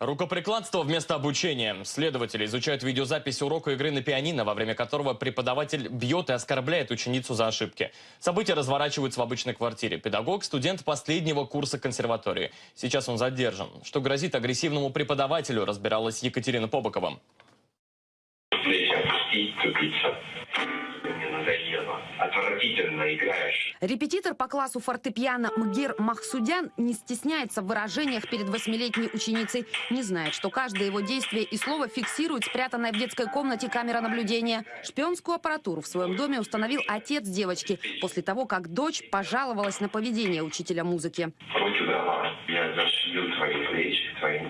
Рукоприкладство вместо обучения. Следователи изучают видеозапись урока игры на пианино, во время которого преподаватель бьет и оскорбляет ученицу за ошибки. События разворачиваются в обычной квартире. Педагог – студент последнего курса консерватории. Сейчас он задержан. Что грозит агрессивному преподавателю, разбиралась Екатерина Побокова. Отвратительно играешь. Репетитор по классу фортепиано Мгер Махсудян не стесняется в выражениях перед восьмилетней ученицей. Не знает, что каждое его действие и слово фиксирует спрятанная в детской комнате камера наблюдения. Шпионскую аппаратуру в своем доме установил отец девочки после того, как дочь пожаловалась на поведение учителя музыки. Руки давай. Я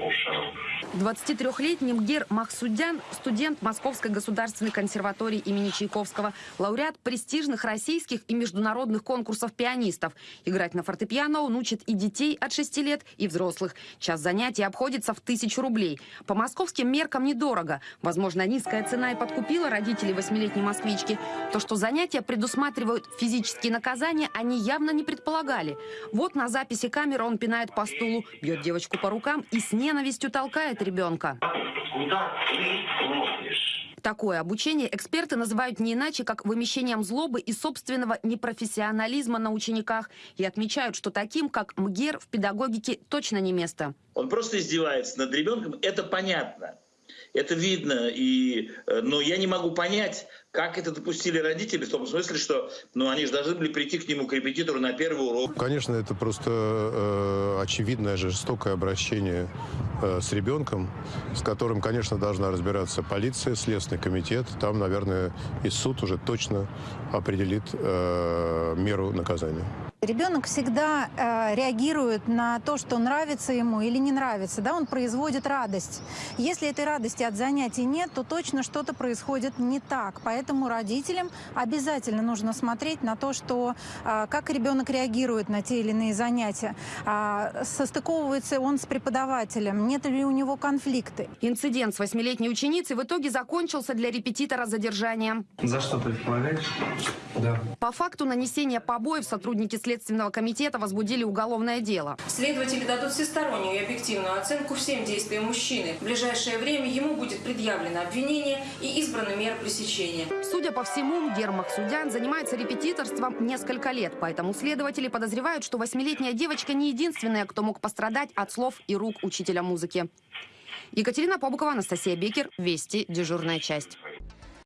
ушам. 23-летний Мгер Махсудян – студент Московской государственной консерватории имени Чайковского, лауреат престижных российских и международных конкурсов пианистов. Играть на фортепиано он учит и детей от 6 лет, и взрослых. Час занятий обходится в тысячу рублей. По московским меркам недорого. Возможно, низкая цена и подкупила родителей восьмилетней москвички. То, что занятия предусматривают физические наказания, они явно не предполагали. Вот на записи камеры он пинает по стулу, бьет девочку по рукам и с ненавистью толкает ребенка. Куда ты смотришь? Такое обучение эксперты называют не иначе, как вымещением злобы и собственного непрофессионализма на учениках и отмечают, что таким, как МГЕР, в педагогике точно не место. Он просто издевается над ребенком, это понятно. Это видно, и, э, но я не могу понять, как это допустили родители, в том смысле, что ну, они же должны были прийти к нему, к репетитору на первый урок. Конечно, это просто э, очевидное жестокое обращение э, с ребенком, с которым, конечно, должна разбираться полиция, Следственный комитет. Там, наверное, и суд уже точно определит э, меру наказания. Ребенок всегда э, реагирует на то, что нравится ему или не нравится, да, он производит радость. Если этой радости от занятий нет, то точно что-то происходит не так. Поэтому родителям обязательно нужно смотреть на то, что, э, как ребенок реагирует на те или иные занятия, э, состыковывается он с преподавателем, нет ли у него конфликты. Инцидент с восьмилетней ученицей в итоге закончился для репетитора задержанием. За что ты помогаешь? Да. По факту нанесения побоев сотрудники Следственного комитета возбудили уголовное дело. Следователи дадут всестороннюю и объективную оценку всем действиям мужчины. В ближайшее время ему будет предъявлено обвинение и избрана мера пресечения. Судя по всему, Мгер Махсудян занимается репетиторством несколько лет, поэтому следователи подозревают, что восьмилетняя девочка не единственная, кто мог пострадать от слов и рук учителя музыки. Екатерина Побукова, Анастасия Бекер, Вести, дежурная часть.